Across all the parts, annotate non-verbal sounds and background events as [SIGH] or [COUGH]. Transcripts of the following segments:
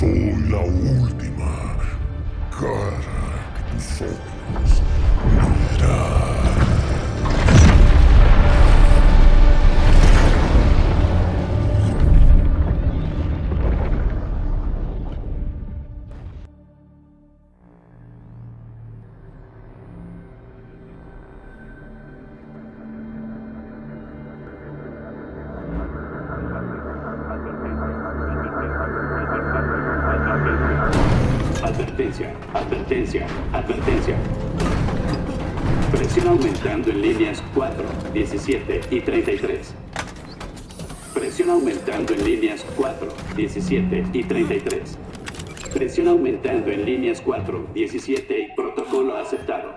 soy la última cara que tus ojos 17 y 33. Presión aumentando en líneas 4, 17 y 33. Presión aumentando en líneas 4, 17 y protocolo aceptado.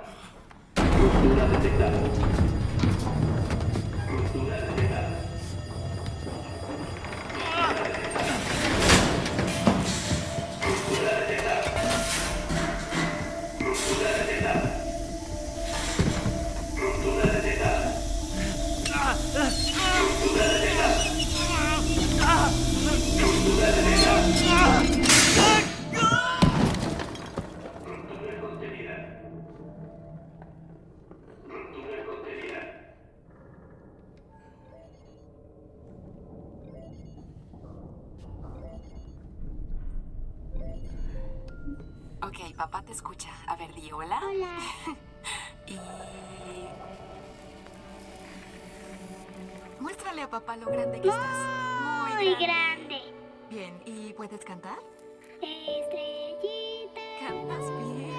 Ruptura detectada. Estrellita. Cantas bien.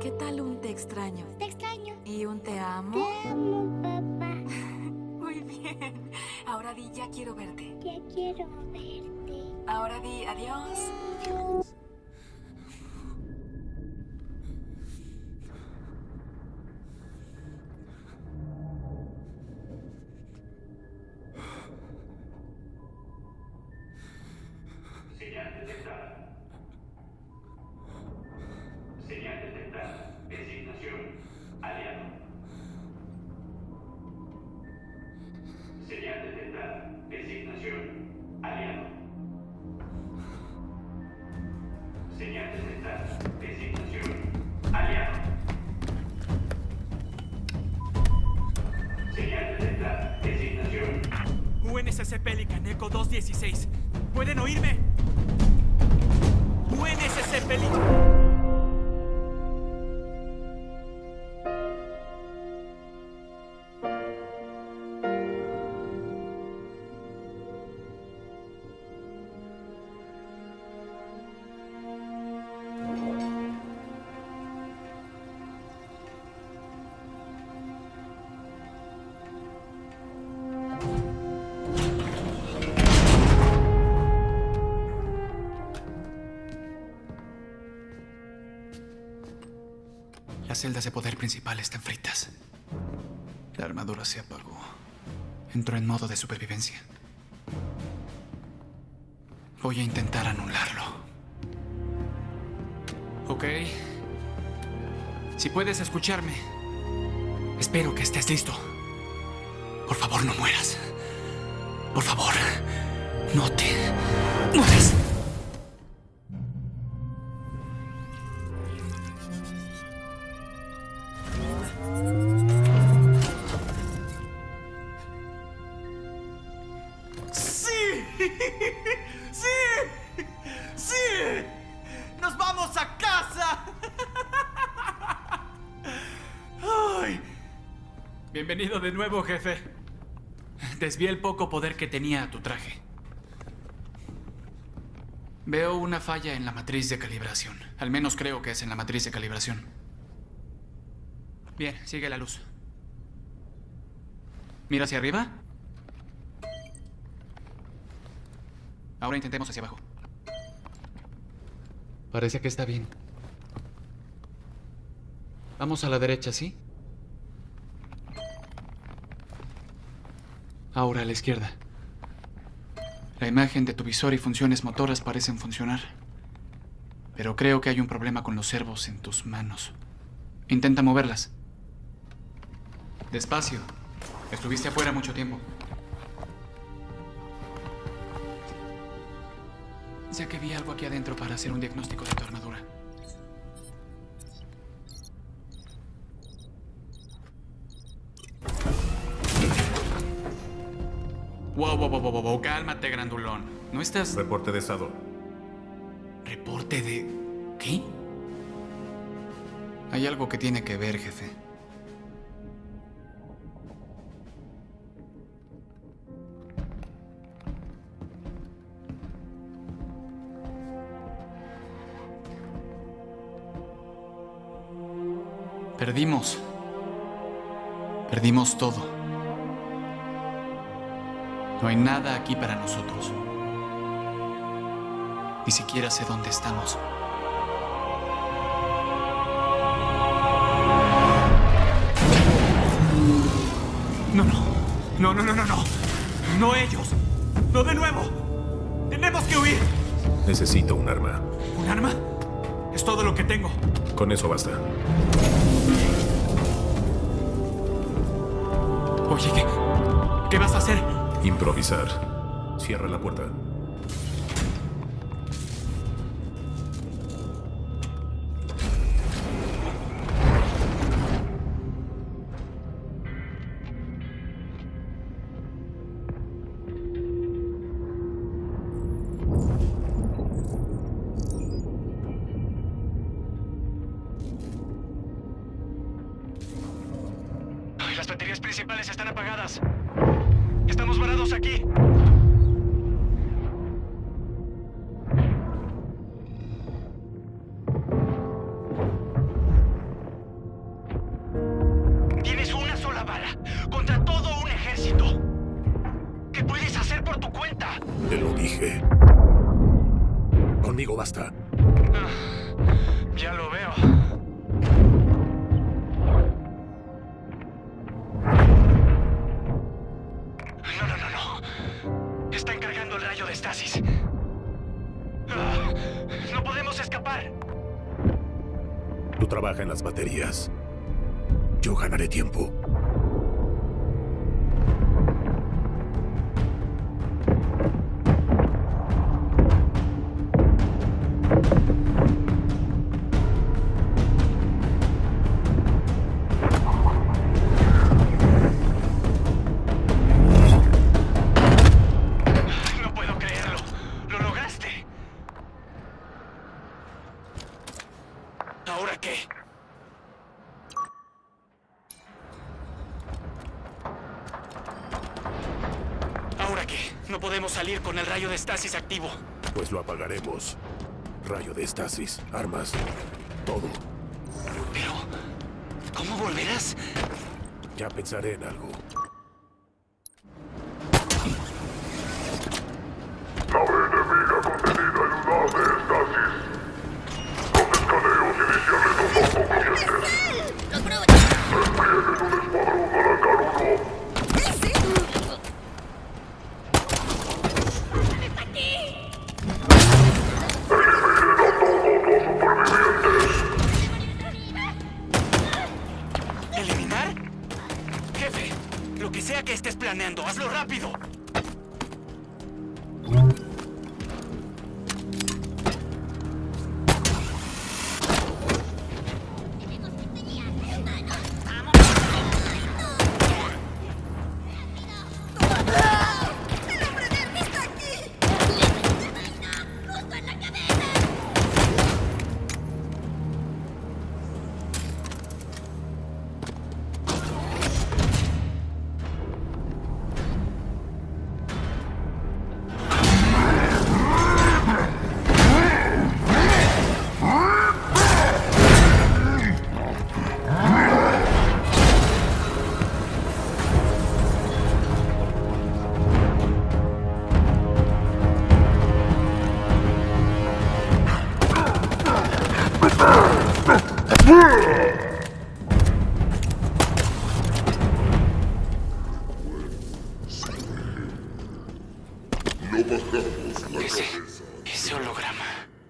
¿Qué tal un te extraño? Te extraño. ¿Y un te amo? Te amo, papá. [LAUGHS] Muy bien. Ahora di ya quiero verte. Ya quiero verte. Ahora di adiós. Señal UNSC Pelican Eco 216. ¿Pueden oírme? UNSC Pelican. Están fritas. La armadura se apagó. Entró en modo de supervivencia. Voy a intentar anularlo. Ok. Si puedes escucharme, espero que estés listo. Por favor, no mueras. Por favor, no te mueras. Nuevo, jefe. Desvié el poco poder que tenía a tu traje. Veo una falla en la matriz de calibración. Al menos creo que es en la matriz de calibración. Bien, sigue la luz. Mira hacia arriba. Ahora intentemos hacia abajo. Parece que está bien. Vamos a la derecha, ¿sí? Ahora a la izquierda. La imagen de tu visor y funciones motoras parecen funcionar. Pero creo que hay un problema con los servos en tus manos. Intenta moverlas. Despacio. Estuviste afuera mucho tiempo. Sé que vi algo aquí adentro para hacer un diagnóstico de tu armadura. Wow, cálmate, grandulón. No estás... Reporte de estado. ¿Reporte de... qué? Hay algo que tiene que ver, jefe. Perdimos. Perdimos todo. No hay nada aquí para nosotros. Ni siquiera sé dónde estamos. No, no. No, no, no, no, no. No ellos. No de nuevo. Tenemos que huir. Necesito un arma. ¿Un arma? Es todo lo que tengo. Con eso basta. Oye, ¿qué, ¿qué vas a hacer? Improvisar. Cierra la puerta. En las baterías. Yo ganaré tiempo. Rayo de estasis activo. Pues lo apagaremos. Rayo de estasis, armas, todo. Pero, ¿cómo volverás? Ya pensaré en algo.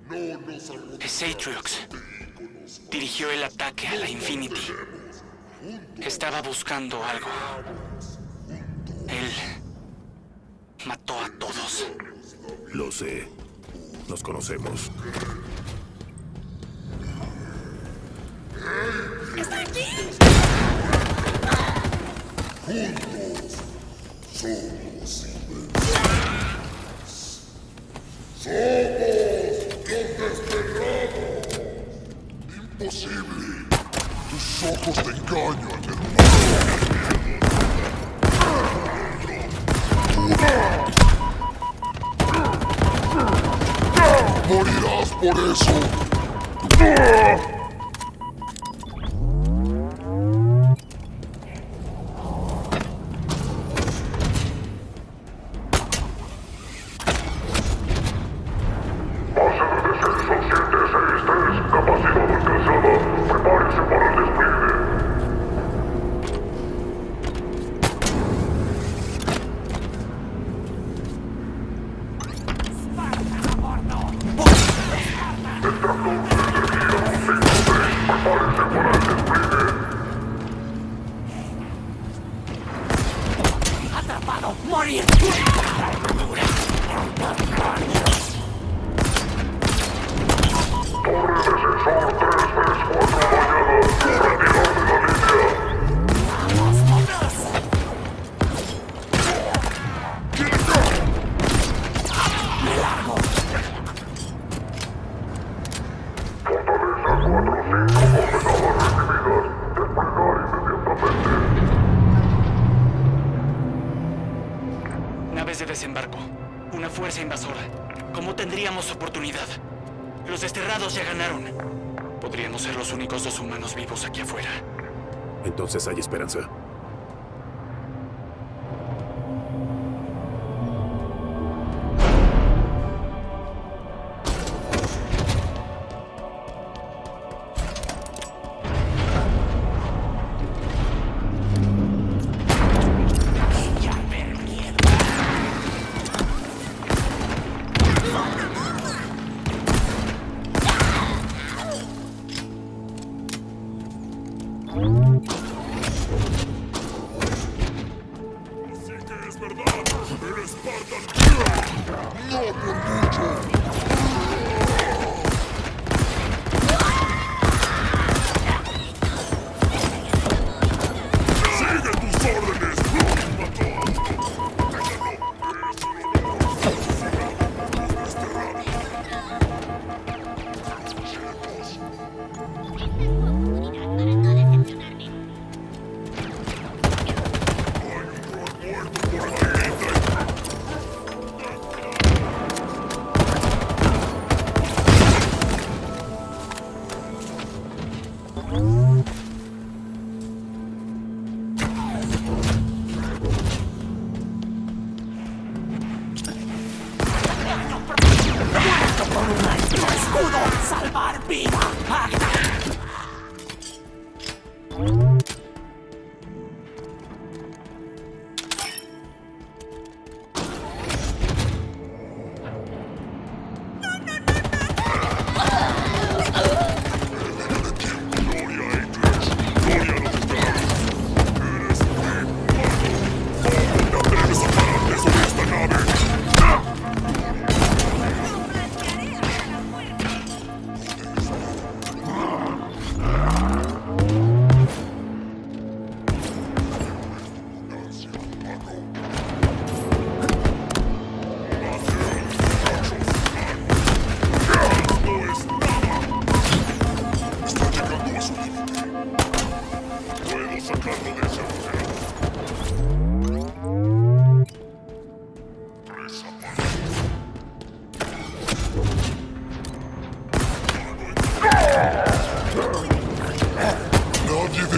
No nos Es Atriox. Dirigió el ataque a la Infinity. Estaba buscando algo. Él mató a todos. Lo sé. Nos conocemos. Somos invencibles. Somos Imposible. Tus ojos te engañan, hermano. Morirás por eso. Naves de desembarco. Una fuerza invasora. ¿Cómo tendríamos oportunidad? Los desterrados ya ganaron. Podríamos ser los únicos dos humanos vivos aquí afuera. Entonces hay esperanza. Нет,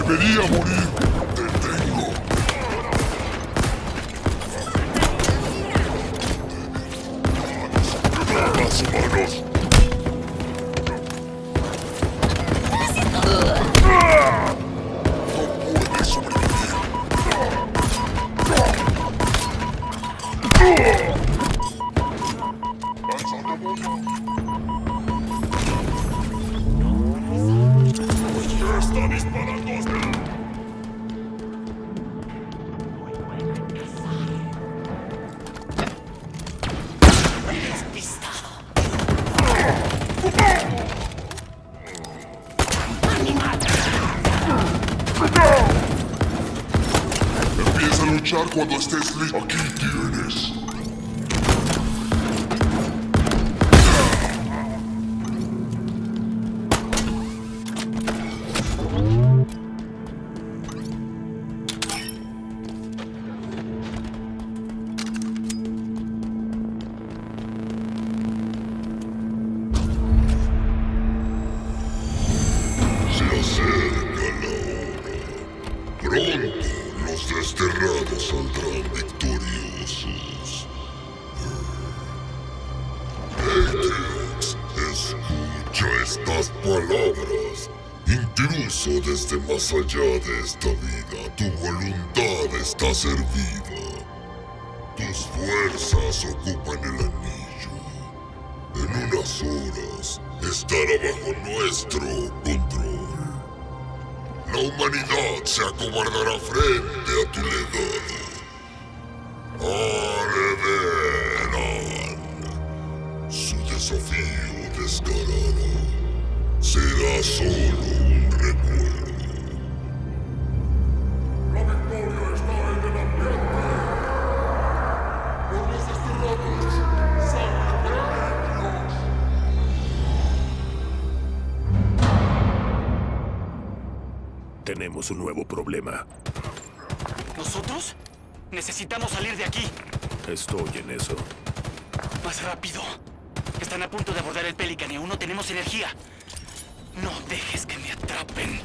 Debería morir. Luchar cuando estés listo. Aquí tienes. Allá de esta vida, tu voluntad está servida. Tus fuerzas ocupan el anillo. En unas horas estará bajo nuestro control. La humanidad se acobardará frente a tu legado. Heredarán. Su desafío descarado será solo Tenemos un nuevo problema. ¿Nosotros? Necesitamos salir de aquí. Estoy en eso. Más rápido. Están a punto de abordar el Pelican y aún no tenemos energía. No dejes que me atrapen.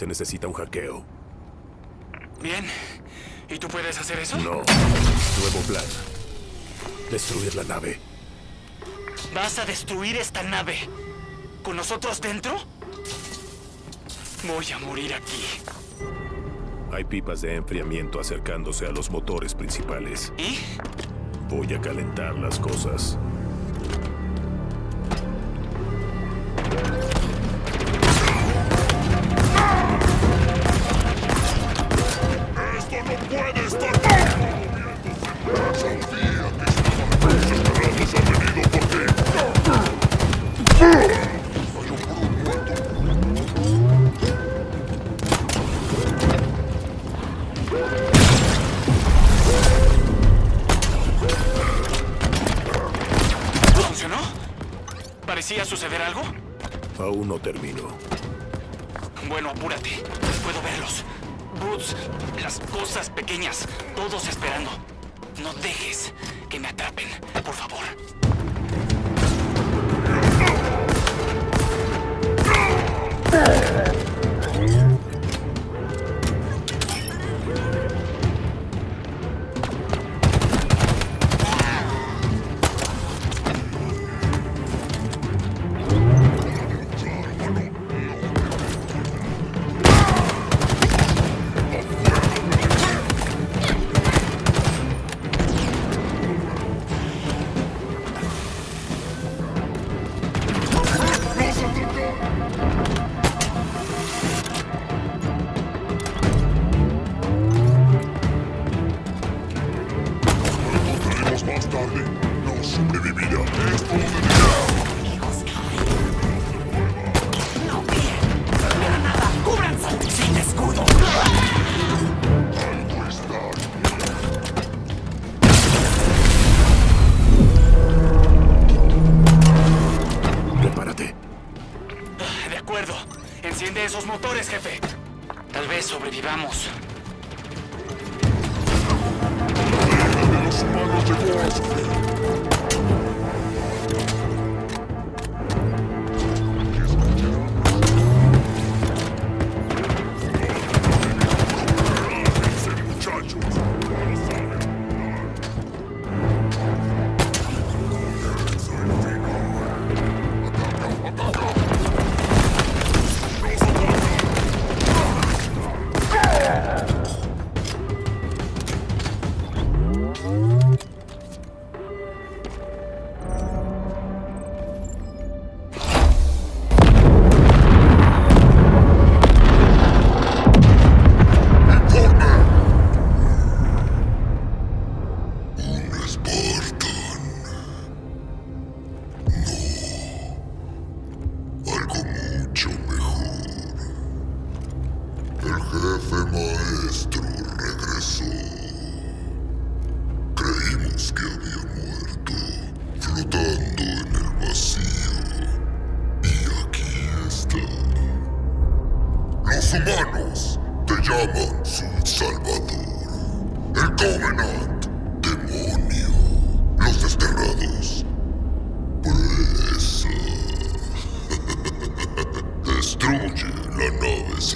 Se necesita un hackeo. Bien. ¿Y tú puedes hacer eso? No. Nuevo plan. Destruir la nave. ¿Vas a destruir esta nave? ¿Con nosotros dentro? Voy a morir aquí. Hay pipas de enfriamiento acercándose a los motores principales. ¿Y? Voy a calentar las cosas. Puedo verlos. Boots, las cosas pequeñas, todos esperando. No dejes que me atrapen, por favor.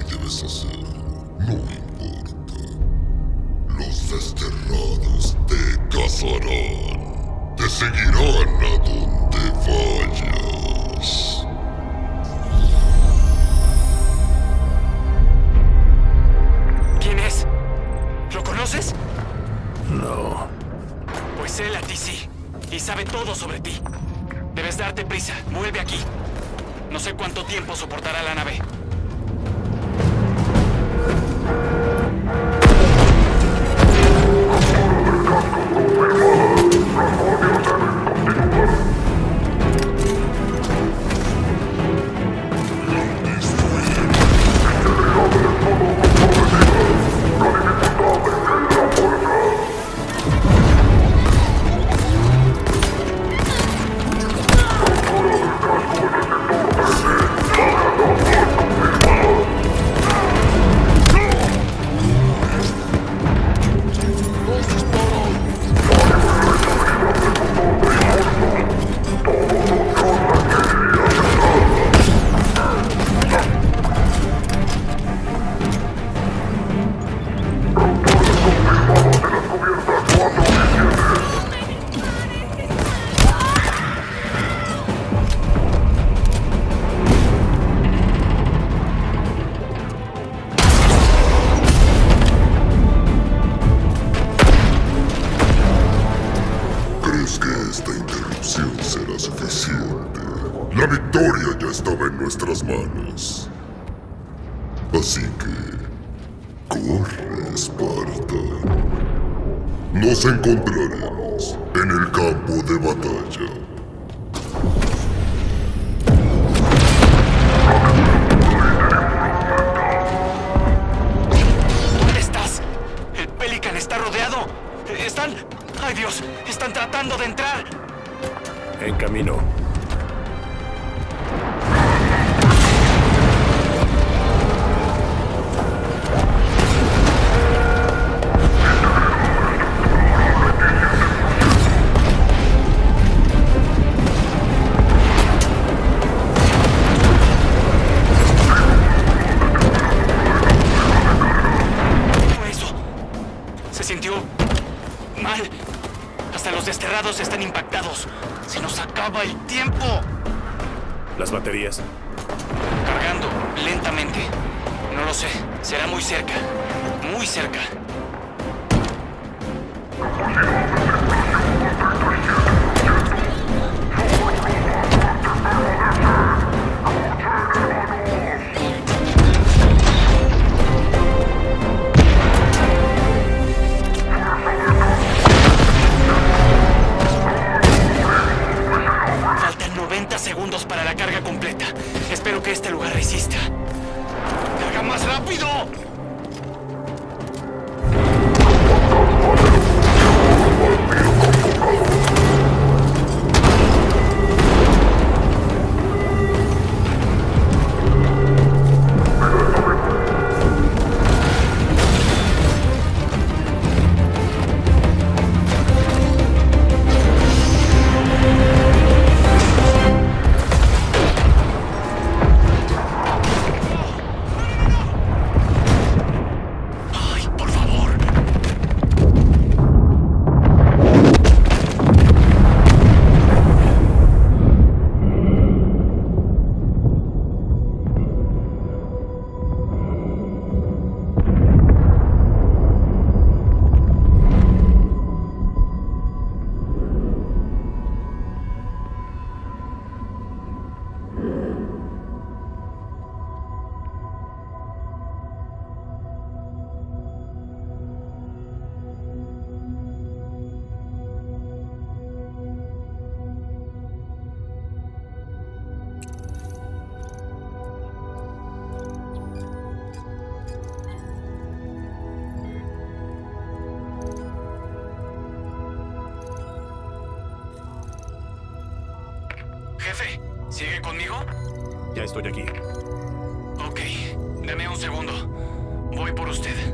Quieres hacer, no importa. Los desterrados te cazarán. Te seguirán a donde vayas. ¿Quién es? ¿Lo conoces? No. Pues él a ti sí. Y sabe todo sobre ti. Debes darte prisa. Vuelve aquí. No sé cuánto tiempo soportará la nave. Así que... Corre, Esparta. Nos encontraremos en el campo de batalla. ¿Dónde estás? El Pelican está rodeado. Están... ¡Ay Dios! Están tratando de entrar. En camino. Acaba el tiempo. Las baterías. Cargando lentamente. No lo sé. Será muy cerca. Muy cerca. Segundos para la carga completa. Espero que este lugar resista. ¡Carga más rápido! Conmigo? Ya estoy aquí. Ok, deme un segundo. Voy por usted.